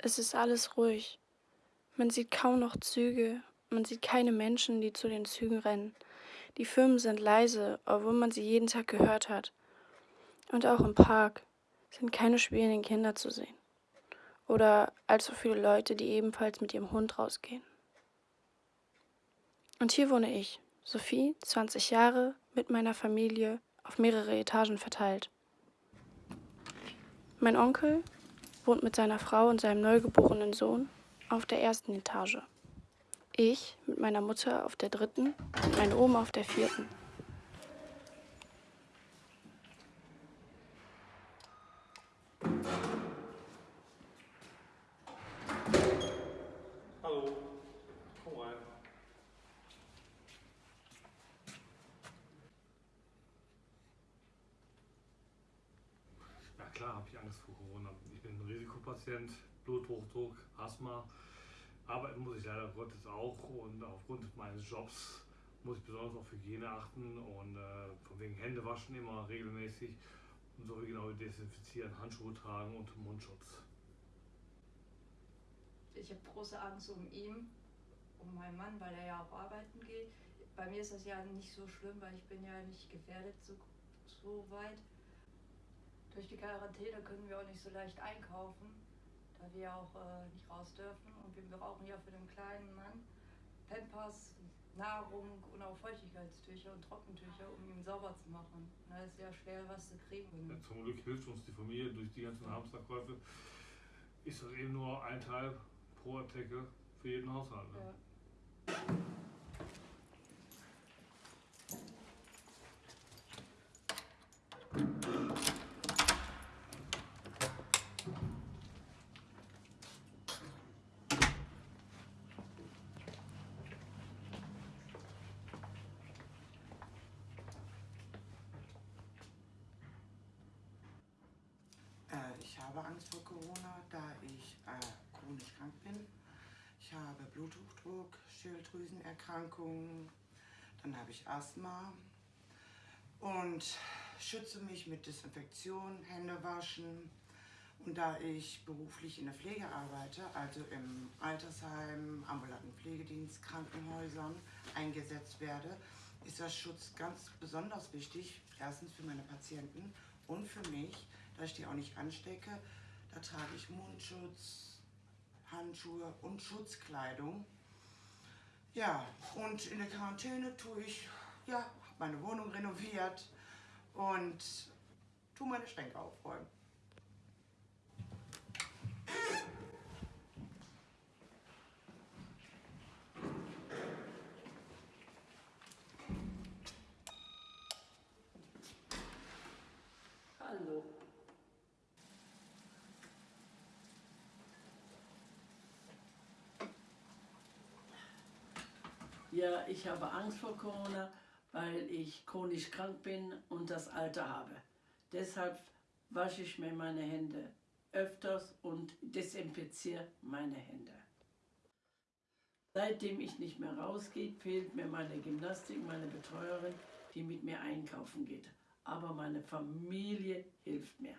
Es ist alles ruhig. Man sieht kaum noch Züge, man sieht keine Menschen, die zu den Zügen rennen. Die Firmen sind leise, obwohl man sie jeden Tag gehört hat. Und auch im Park sind keine spielenden Kinder zu sehen. Oder allzu viele Leute, die ebenfalls mit ihrem Hund rausgehen. Und hier wohne ich, Sophie, 20 Jahre, mit meiner Familie, auf mehrere Etagen verteilt. Mein Onkel wohnt mit seiner Frau und seinem neugeborenen Sohn auf der ersten Etage. Ich mit meiner Mutter auf der dritten und meine Oma auf der vierten. Habe ich Angst vor Corona. Ich bin Risikopatient, Bluthochdruck, Asthma. Arbeiten muss ich leider Gottes auch und aufgrund meines Jobs muss ich besonders auf Hygiene achten und äh, von wegen Hände waschen immer regelmäßig und so wie genau desinfizieren, Handschuhe tragen und Mundschutz. Ich habe große Angst um ihn, um meinen Mann, weil er ja auch arbeiten geht. Bei mir ist das ja nicht so schlimm, weil ich bin ja nicht gefährdet so, so weit. Durch die Quarantäne können wir auch nicht so leicht einkaufen, da wir auch äh, nicht raus dürfen. Und wir brauchen ja für den kleinen Mann Pampers, Nahrung und auch Feuchtigkeitstücher und Trockentücher, um ihn sauber zu machen. Da ist ja schwer, was zu kriegen. Ja, zum Glück hilft uns die Familie durch die ganzen Hamsterkäufe. Ist das eben nur ein Teil pro Attacke für jeden Haushalt. Ne? Ja. Äh, ich habe Angst vor Corona, da ich äh, chronisch krank bin. Ich habe Bluthochdruck, Schilddrüsenerkrankungen, dann habe ich Asthma und schütze mich mit Desinfektion, Hände waschen. Und da ich beruflich in der Pflege arbeite, also im Altersheim, ambulanten Pflegedienst, Krankenhäusern eingesetzt werde, ist das Schutz ganz besonders wichtig. Erstens für meine Patienten und für mich, da ich die auch nicht anstecke. Da trage ich Mundschutz, Handschuhe und Schutzkleidung. Ja, und in der Quarantäne tue ich, ja, meine Wohnung renoviert und tue meine Schränke aufräumen. Ja, ich habe Angst vor Corona, weil ich chronisch krank bin und das Alter habe. Deshalb wasche ich mir meine Hände öfters und desinfiziere meine Hände. Seitdem ich nicht mehr rausgehe, fehlt mir meine Gymnastik, meine Betreuerin, die mit mir einkaufen geht. Aber meine Familie hilft mir.